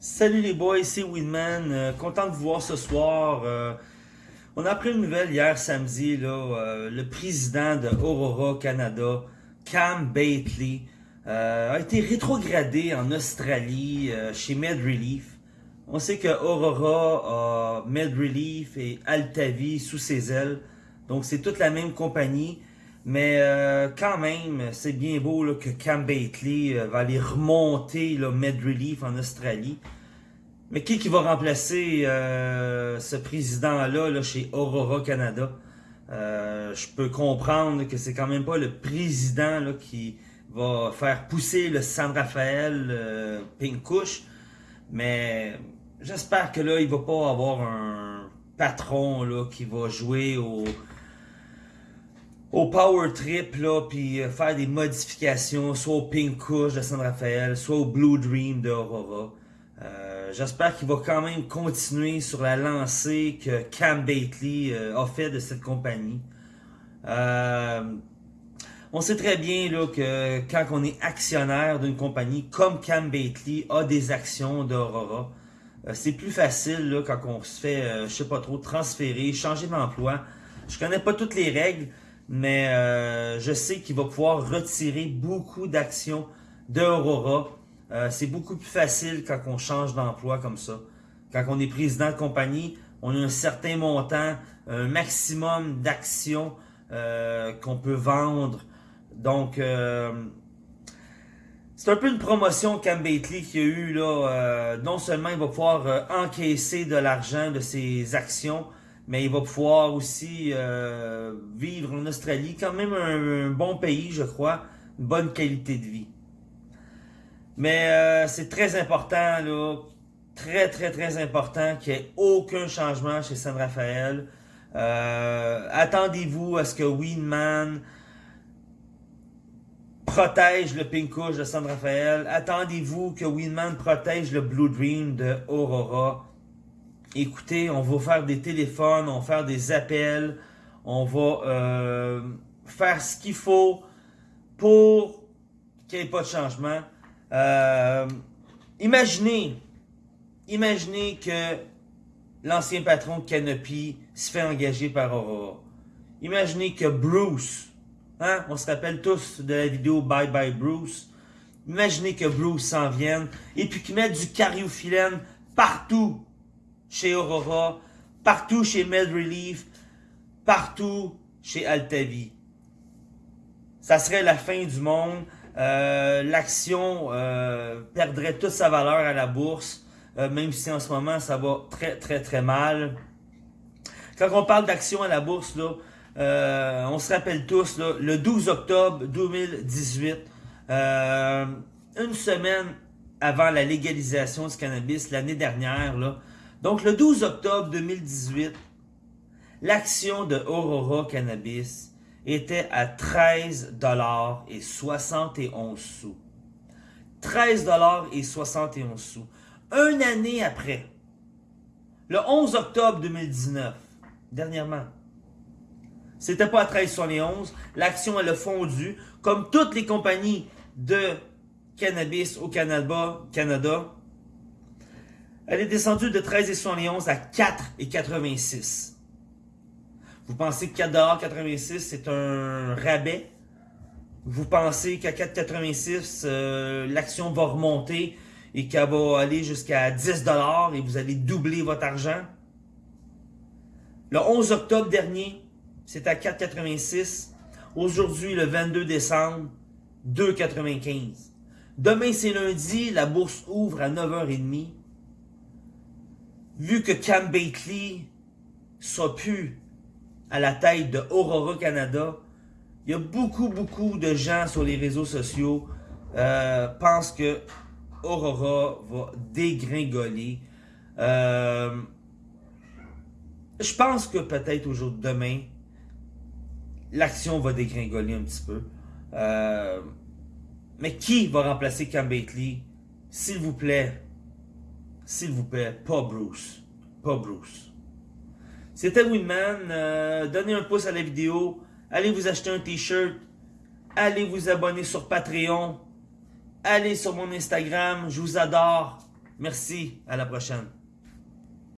Salut les boys, c'est Winman. Euh, content de vous voir ce soir. Euh, on a appris une nouvelle hier samedi. Là, euh, le président de Aurora Canada, Cam Bately, a été rétrogradé en Australie chez MedRelief. On sait que Aurora a MedRelief et Altavi sous ses ailes. Donc c'est toute la même compagnie. Mais quand même, c'est bien beau que Cam Bately va aller remonter là, MedRelief en Australie. Mais qui qui va remplacer euh, ce président-là là, chez Aurora Canada? Euh, je peux comprendre que c'est quand même pas le président là, qui va faire pousser le San Rafael euh, Pinkouche, mais j'espère que là, il va pas avoir un patron là, qui va jouer au, au Power Trip, là, puis faire des modifications, soit au Pinkouche de San Rafael, soit au Blue Dream de Aurora. Euh, j'espère qu'il va quand même continuer sur la lancée que Cam Bately euh, a fait de cette compagnie. Euh, on sait très bien là, que quand on est actionnaire d'une compagnie comme Cam Bately a des actions d'Aurora, c'est plus facile là, quand on se fait, je sais pas trop, transférer, changer d'emploi. Je connais pas toutes les règles, mais je sais qu'il va pouvoir retirer beaucoup d'actions d'Aurora euh, c'est beaucoup plus facile quand on change d'emploi comme ça. Quand on est président de compagnie, on a un certain montant, un maximum d'actions euh, qu'on peut vendre. Donc, euh, c'est un peu une promotion Cam Bately qui a eu là. non seulement il va pouvoir encaisser de l'argent de ses actions, mais il va pouvoir aussi vivre en Australie, quand même un bon pays, je crois, une bonne qualité de vie. Mais euh, c'est très important, là, très, très, très important qu'il n'y ait aucun changement chez San Rafael. Euh, attendez-vous à ce que Winman protège le Pinkouche de San Rafael. Attendez-vous que Winman protège le Blue Dream de Aurora. Écoutez, on va faire des téléphones, on va faire des appels, on va euh, faire ce qu'il faut pour qu'il n'y ait pas de changement. Euh, imaginez, imaginez que l'ancien patron Canopy se fait engager par Aurora. Imaginez que Bruce, hein, on se rappelle tous de la vidéo Bye Bye Bruce. Imaginez que Bruce s'en vienne et puis qu'il mette du cariophyllène partout chez Aurora, partout chez Med Relief, partout chez Altavi. Ça serait la fin du monde. Euh, l'action euh, perdrait toute sa valeur à la bourse, euh, même si en ce moment ça va très très très mal. Quand on parle d'action à la bourse, on se rappelle tous, le 12 octobre 2018, une semaine avant la légalisation du cannabis l'année dernière, donc le 12 octobre 2018, l'action de Aurora Cannabis était à 13 dollars et 71 sous. 13 dollars et 71 sous. Une année après, le 11 octobre 2019, dernièrement, c'était pas à 13,71. L'action, elle a fondu. Comme toutes les compagnies de cannabis au Canada elle est descendue de 13,71 à 4,86. Vous pensez que 4,86$ c'est un rabais? Vous pensez qu'à 4,86$, euh, l'action va remonter et qu'elle va aller jusqu'à 10$ et vous allez doubler votre argent? Le 11 octobre dernier, c'était à 4,86$. Aujourd'hui, le 22 décembre, 2,95$. Demain, c'est lundi, la bourse ouvre à 9h30. Vu que Cam Bately sera plus à la tête de Aurora Canada, il y a beaucoup, beaucoup de gens sur les réseaux sociaux euh, pensent que Aurora va dégringoler. Euh, je pense que peut-être aujourd'hui, demain, l'action va dégringoler un petit peu. Euh, mais qui va remplacer Cam Bately? S'il vous plaît, s'il vous plaît, pas Bruce. Pas Bruce. C'était Winman. Euh, donnez un pouce à la vidéo. Allez vous acheter un t-shirt. Allez vous abonner sur Patreon. Allez sur mon Instagram. Je vous adore. Merci, à la prochaine.